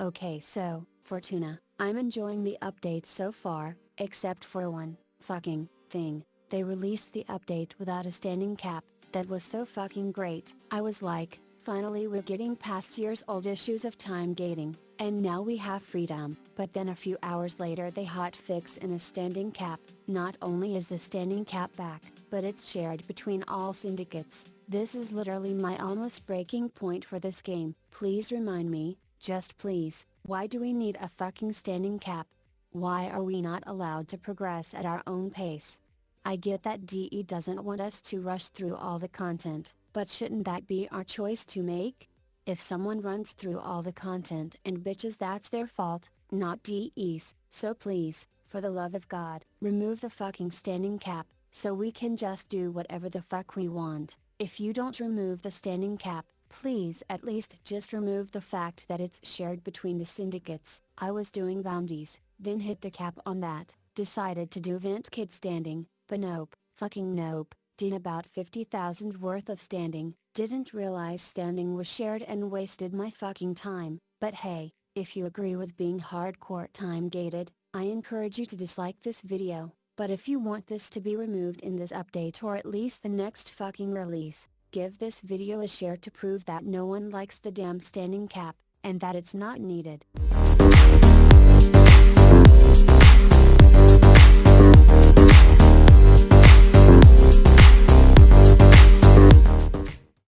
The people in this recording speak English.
Okay so, Fortuna, I'm enjoying the updates so far, except for one, fucking, thing. They released the update without a standing cap, that was so fucking great. I was like, finally we're getting past years old issues of time gating, and now we have freedom. But then a few hours later they hot fix in a standing cap, not only is the standing cap back, but it's shared between all syndicates. This is literally my almost breaking point for this game. Please remind me, just please, why do we need a fucking standing cap? Why are we not allowed to progress at our own pace? I get that DE doesn't want us to rush through all the content, but shouldn't that be our choice to make? If someone runs through all the content and bitches that's their fault, not DE's, so please, for the love of God, remove the fucking standing cap, so we can just do whatever the fuck we want. If you don't remove the standing cap, Please at least just remove the fact that it's shared between the syndicates. I was doing bounties, then hit the cap on that, decided to do vent kid standing, but nope, fucking nope, did about 50,000 worth of standing, didn't realize standing was shared and wasted my fucking time, but hey, if you agree with being hardcore time gated, I encourage you to dislike this video, but if you want this to be removed in this update or at least the next fucking release, Give this video a share to prove that no one likes the damn standing cap, and that it's not needed.